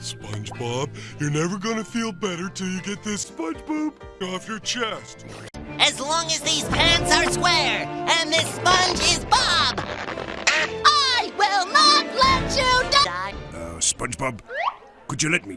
SpongeBob, you're never gonna feel better till you get this SpongeBob off your chest. As long as these pants are square and this sponge is Bob, I will not let you die. Uh, SpongeBob, could you let me?